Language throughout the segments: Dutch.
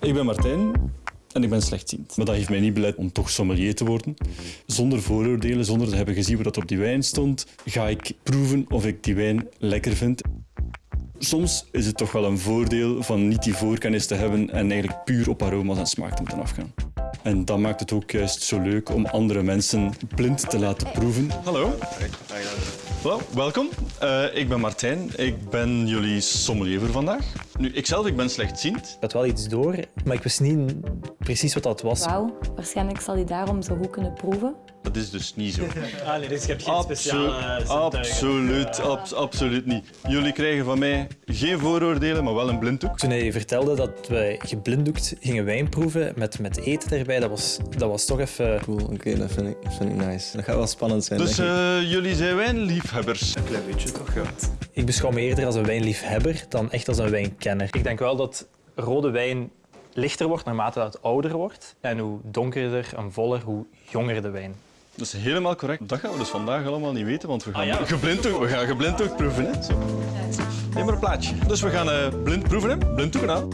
Ik ben Martijn en ik ben slechtziend. Maar dat heeft mij niet belet om toch sommelier te worden. Zonder vooroordelen, zonder te hebben gezien wat op die wijn stond, ga ik proeven of ik die wijn lekker vind. Soms is het toch wel een voordeel van niet die voorkennis te hebben en eigenlijk puur op aroma's en smaak te moeten afgaan. En dat maakt het ook juist zo leuk om andere mensen blind te laten proeven. Hallo. Hallo, welkom. Eh, ik ben Martijn. Ik ben jullie sommelier voor vandaag. Nu, ikzelf, ik ben slechtziend. Ik had wel iets door, maar ik wist niet precies wat dat was. Wauw, waarschijnlijk zal hij daarom zo goed kunnen proeven. Dat is dus niet zo. Ah, nee, dus je hebt geen Absolu- absoluut, abs- absoluut niet. Jullie krijgen van mij geen vooroordelen, maar wel een blinddoek. Toen hij vertelde dat wij geblinddoekt gingen wijn proeven met, met eten erbij, dat was, dat was toch even... Cool, oké, dat, vind ik, dat vind ik nice. Dat gaat wel spannend zijn. Dus denk ik. eh, jullie zijn wijnliefhebbers. Een klein beetje toch, ja. Ik beschouw me eerder als een wijnliefhebber dan echt als een wijnkenner. Ik denk wel dat rode wijn lichter wordt naarmate dat het ouder wordt. En hoe donkerder en voller, hoe jonger de wijn. Dat is helemaal correct. Dat gaan we dus vandaag allemaal niet weten, want we gaan Ah, ja. geblinddoek, we gaan geblinddoek proeven. Hè. Zo. Neem maar een plaatje. Dus we gaan eh, blind proeven. Hè. Blinddoeken aan.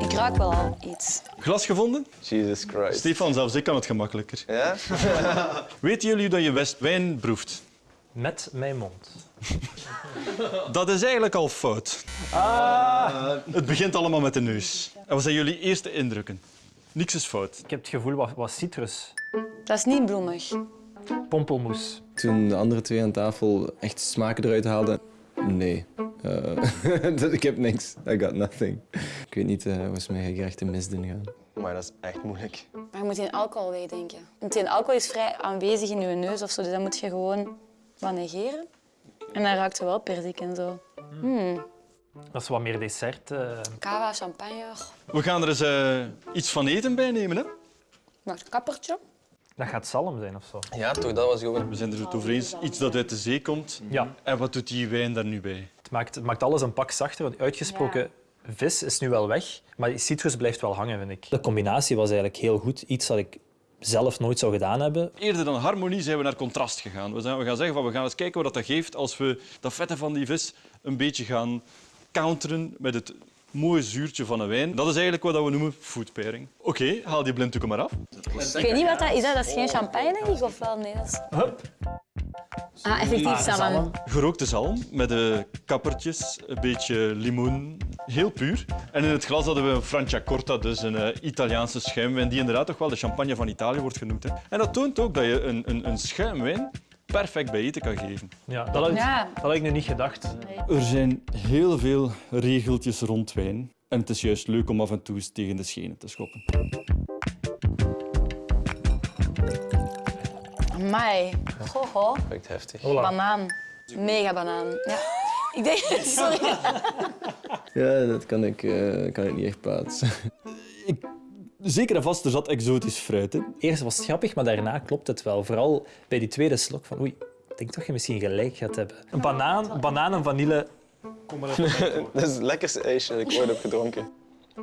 Ik ruik wel al iets. Glas gevonden? Jesus Christ. Stefan, zelfs ik kan het gemakkelijker. Ja? Weten jullie dat je best wijn proeft? Met mijn mond. Dat is eigenlijk al fout. Ah. Het begint allemaal met de neus. En wat zijn jullie eerste indrukken? Niks is fout. Ik heb het gevoel wat, wat citrus. Dat is niet bloemig. Pompelmoes. Toen de andere twee aan tafel echt smaken eruit haalden, nee. Eh, ik heb niks. I got nothing. Ik weet niet, uh, was mij echt een misdin gaan. Maar dat is echt moeilijk. Maar je moet in alcohol wegdenken. Want in alcohol is vrij aanwezig in je neus of zo, dus dat moet je gewoon wat negeren. En dan ruikt je wel perzik en zo. Hmm. Dat is wat meer dessert. eh. Cava, champagne. We gaan er eens eh, iets van eten bij nemen. Hè? Nog een kappertje. Dat gaat zalm zijn of zo. Ja, toch, dat was gewoon... We zijn er het over eens. Iets dat uit de zee komt. Ja. En wat doet die wijn daar nu bij? Het maakt, het maakt alles een pak zachter. Want uitgesproken vis is nu wel weg, maar die citrus blijft wel hangen, vind ik. De combinatie was eigenlijk heel goed. Iets dat ik zelf nooit zou gedaan hebben. Eerder dan harmonie zijn we naar contrast gegaan. We, zijn, we gaan zeggen van we gaan eens kijken wat dat geeft als we dat vette van die vis een beetje gaan counteren met het mooie zuurtje van een wijn. Dat is eigenlijk wat we noemen food pairing. Oké, haal die blinddoeken maar af. Ik weet niet wat dat is. Dat, dat is geen champagne, denk ik, of wel? Nee, dat is... Ah, effectief zalm. Gerookte zalm met de kappertjes, een beetje limoen, heel puur. En in het glas hadden we een Franciacorta, dus een eh, Italiaanse schuimwijn, die inderdaad toch wel de champagne van Italië wordt genoemd. Hè. En dat toont ook dat je een, een, een schuimwijn perfect bij eten kan geven. Ja, dat, had ik, Ja. dat had ik nu niet gedacht. Er zijn heel veel regeltjes rond wijn. En het is juist leuk om af en toe eens tegen de schenen te schoppen. Amai. Echt heftig. Banaan. Mega banaan. Ja. Ik denk... Sorry. Ja, dat kan ik, eh, kan ik niet echt plaatsen. Zeker en vast, er zat exotisch fruit in. Eerst was het grappig, maar daarna klopt het wel. Vooral bij die tweede slok van oei, ik denk toch dat je misschien gelijk gaat hebben. Een banaan, banaan en vanille Dat is het lekkerste ijsje dat ik ooit heb gedronken.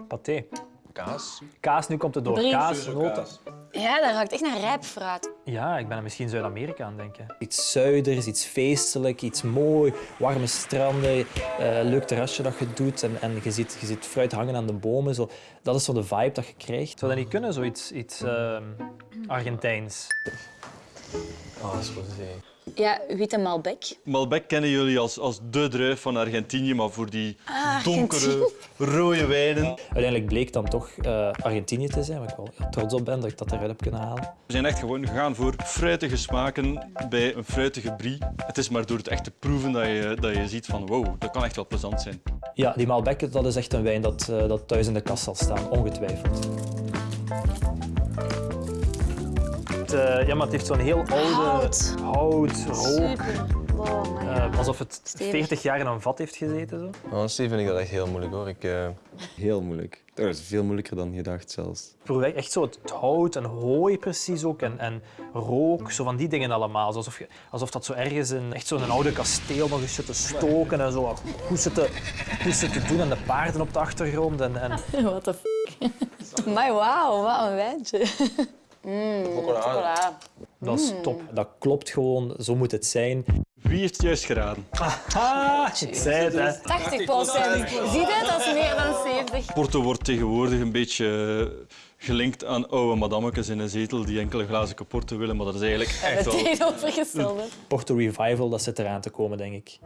paté. Kaas? Kaas, nu komt het door. Kaas, noten. Ja, dat ruikt echt naar rijp fruit. Ja, ik ben er misschien Zuid-Amerika aan het denken. Iets zuiders, iets feestelijk, iets mooi. Warme stranden, eh, leuk terrasje dat je doet. En, en je, ziet, je ziet fruit hangen aan de bomen. Zo. Dat is zo de vibe dat je krijgt. Zou dat niet kunnen, zoiets iets, ehm, Argentijns? Oh, dat is rosé. Ja, witte Malbec. Malbec kennen jullie als, als de druif van Argentinië, maar voor die Ah, donkere, rode wijnen. Uiteindelijk bleek dan toch eh, Argentinië te zijn, waar ik wel heel trots op ben dat ik dat eruit heb kunnen halen. We zijn echt gewoon gegaan voor fruitige smaken bij een fruitige brie. Het is maar door het echt te proeven dat je, dat je ziet van wow, dat kan echt wel plezant zijn. Ja, die Malbec dat is echt een wijn dat, eh, dat thuis in de kast zal staan, ongetwijfeld. Het, eh, ja, maar het heeft zo'n heel oude Hout. hout, rook. Wow, eh, alsof het Stevig. 40 jaar in een vat heeft gezeten. Zo. Honestly vind ik dat echt heel moeilijk hoor. Ik, eh, Heel moeilijk. Dat is veel moeilijker dan gedacht zelfs. Ik proef echt zo het hout en hooi precies ook en, en rook, zo van die dingen allemaal. Alsof, je, alsof dat zo ergens in echt zo'n oude kasteel nog eens zit te stoken en zo goed zit te, goed zit te doen en de paarden op de achtergrond. En, en What the f***. Maar wauw, wat een wijntje. Mm, chocola. dat is top. Dat klopt gewoon, zo moet het zijn. Wie heeft het juist geraden? Ah, ik zei het, hè. 80 procent. Zie je, dat is meer dan 70. Porto wordt tegenwoordig een beetje gelinkt aan oude madammetjes in een zetel die enkele glazen Porto willen, maar dat is eigenlijk echt Het wel... tegenovergestelde. Porto Revival, dat zit eraan te komen, denk ik.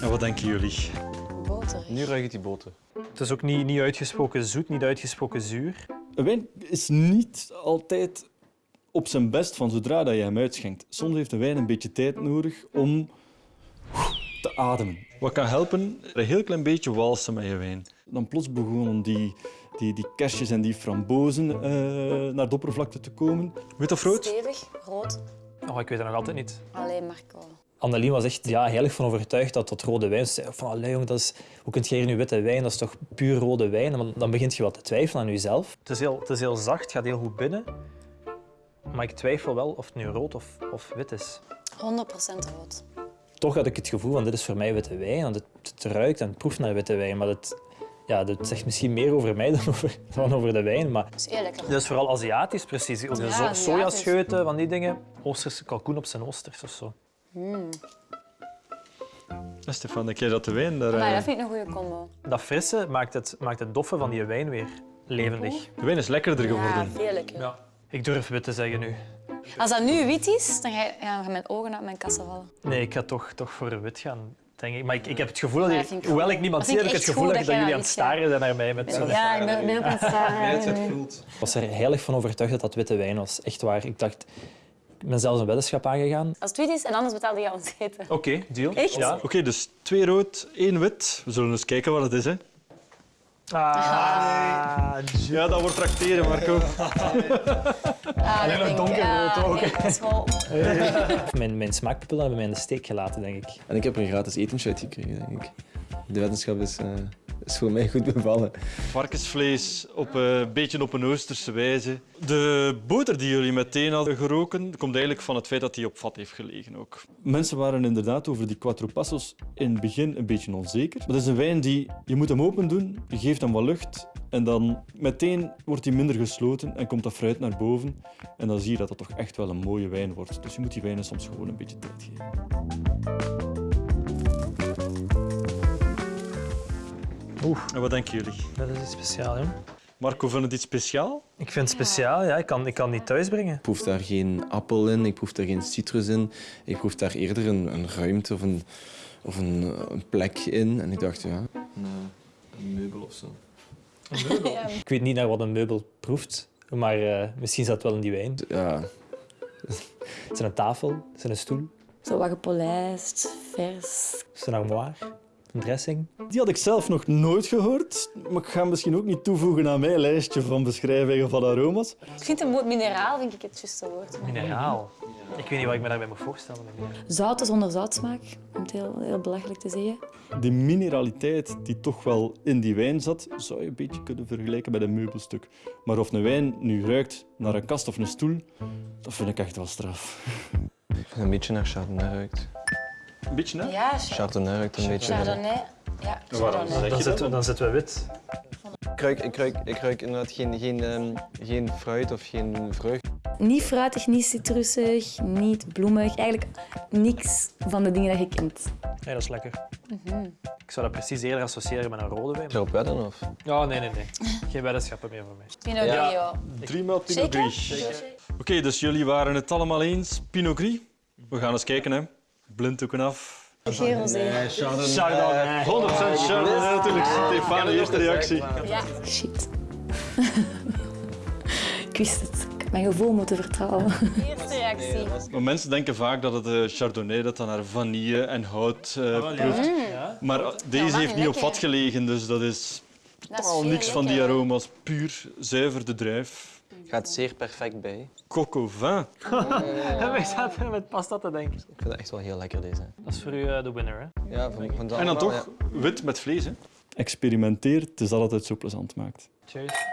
En wat denken jullie? Boter. Nu ruik ik die boter. Het is ook niet, niet uitgesproken zoet, niet uitgesproken zuur. Een wijn is niet altijd op zijn best van zodra dat je hem uitschenkt. Soms heeft een wijn een beetje tijd nodig om te ademen. Wat kan helpen? Een heel klein beetje walsen met je wijn. Dan plots begonnen die, die, die kersjes en die frambozen eh, naar de oppervlakte te komen. Wit of rood? Stevig, rood. Oh, ik weet het nog altijd niet. Alleen Marco. Annelien was echt ja, heilig van overtuigd dat dat rode wijn... Ze zei van, allee, jong, dat is, hoe kun je hier nu witte wijn? Dat is toch puur rode wijn? Maar dan begint je wat te twijfelen aan jezelf. Het is heel, het is heel zacht, het gaat heel goed binnen. Maar ik twijfel wel of het nu rood of, of wit is. 100% rood. Toch had ik het gevoel van dit is voor mij witte wijn. Want het, het ruikt en het proeft naar witte wijn. Maar het, ja, dat zegt misschien meer over mij dan over, dan over de wijn. Maar Dat is heel lekker. dat is vooral Aziatisch precies. Zo- Aziatisch. sojascheuten, van die dingen. Oosterse kalkoen op zijn oosters of zo. Ja, Stefan, denk jij dat de wijn daar... Maar eh, dat vind ik een goede combo. Dat frisse maakt het, maakt het doffe van die wijn weer levendig. De wijn is lekkerder Ja, geworden. veel lekker. Ja. Ik durf wit te zeggen nu. Als dat nu wit is, dan ga je- ja, mijn ogen uit mijn kassen vallen. Nee, ik ga toch, toch voor wit gaan, denk ik. Maar ik, ik heb het gevoel dat, Ja, je- hoewel ik niemand zie, heb ik het gevoel dat, dat jullie aan het staren zijn naar mij. Met zo. Ja, ik ben, ben ook aan het staren. Ik was er heilig van overtuigd dat dat witte wijn was. Echt waar. Ik dacht, ik ben zelfs een weddenschap aangegaan. Als het wit is en anders betaalde je ons eten. Oké, deal. Echt? Ja. Oké, dus twee rood, één wit. We zullen eens kijken wat het is. Hè. Ah, Ja, dat wordt tracteren, Marco. Ah, dat denk ik. donkerrood Ah, ook. nee, dat is wel- mijn, mijn smaakpapillen hebben mij in de steek gelaten, denk ik. En ik heb er een gratis etentje uit gekregen, denk ik. De wetenschap is, eh, is voor mij goed bevallen. Varkensvlees op eh, een beetje op een Oosterse wijze. De boter die jullie meteen hadden geroken, komt eigenlijk van het feit dat die op vat heeft gelegen ook. Mensen waren inderdaad over die Quattro Passos in het begin een beetje onzeker. Maar dat is een wijn die, je moet hem open doen, je geeft hem wat lucht en dan meteen wordt hij minder gesloten en komt dat fruit naar boven. En dan zie je dat dat toch echt wel een mooie wijn wordt. Dus je moet die wijnen soms gewoon een beetje tijd geven. Oeh, En wat denken jullie? dat is iets speciaals, hè? Marco, vindt het iets speciaal? Ik vind het speciaal, ja. Ik kan, ik kan het niet thuisbrengen. Ik proef daar geen appel in, ik proef daar geen citrus in. Ik proef daar eerder een, een ruimte of, een, of een, een plek in. En ik dacht, ja, een, eh, een meubel of zo. Ik weet niet naar wat een meubel proeft, maar eh, misschien zat het wel in die wijn. Ja, Is er een tafel? Is er een stoel? Zo wat gepolijst, vers. Is er een armoire? Een dressing? Die had ik zelf nog nooit gehoord, maar ik ga hem misschien ook niet toevoegen aan mijn lijstje van beschrijvingen van aroma's. Ik vind een woord mineraal vind ik het juiste woord. Mineraal. Ik weet niet wat ik me daarbij moet voorstellen. Zout zonder zoutsmaak, om het heel, heel belachelijk te zeggen. Die mineraliteit die toch wel in die wijn zat, zou je een beetje kunnen vergelijken met een meubelstuk. Maar of een wijn nu ruikt naar een kast of een stoel, dat vind ik echt wel straf. ik vind een beetje naar Chardonnay ruikt. Een beetje, hè? Ja, Chardonnay ruikt een beetje. Chardonnay. Ja, Chardonnay. Dan zitten, we, dan zitten we wit. Ik ruik, ik ruik, ik ruik inderdaad geen, geen, ehm, geen fruit of geen vrucht. Niet fruitig, niet citrusig, niet bloemig. Eigenlijk niks van de dingen dat je kent. Nee, dat is lekker. Ik zou dat precies eerder associëren met een rode wijn. Zou je op wedden of? Ja, nee, nee, nee. Geen weddenschappen meer voor mij. Pinot Ja. Grillo. Driemaal Pinot? Gris. Oké, dus jullie waren het allemaal eens. Pinot Gris. We gaan eens kijken, hè. Blinddoeken af. Chardonnay. 100% Chardonnay natuurlijk. Stefan, de eerste reactie. Ja, shit. ik wist het. Ik had mijn gevoel moeten vertrouwen. Eerste reactie. Maar mensen denken vaak dat het eh, Chardonnay dat dan naar vanille en hout eh, proeft. Ja. Maar deze heeft niet op vat gelegen, dus dat is Dat is al veel niks van die aroma's. Puur, zuiver de druif. Gaat zeer perfect bij. Au vin. En wij zaten met pasta te denken. Ik vind het echt wel heel lekker deze. Dat is voor u eh, de winner, hè? Ja, van, van En dan toch wit met vlees. Hè. Experimenteer, het is dat het zo plezant maakt. Cheers.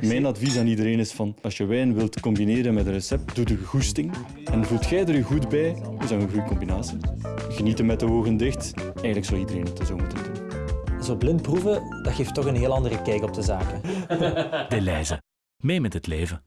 Mijn advies aan iedereen is van, als je wijn wilt combineren met een recept, doe de goesting. En voelt jij er je goed bij, is dat een goede combinatie. Genieten met de ogen dicht, eigenlijk zou iedereen het zo moeten doen. Zo blind proeven, dat geeft toch een heel andere kijk op de zaken. De Leize. Mee met het leven.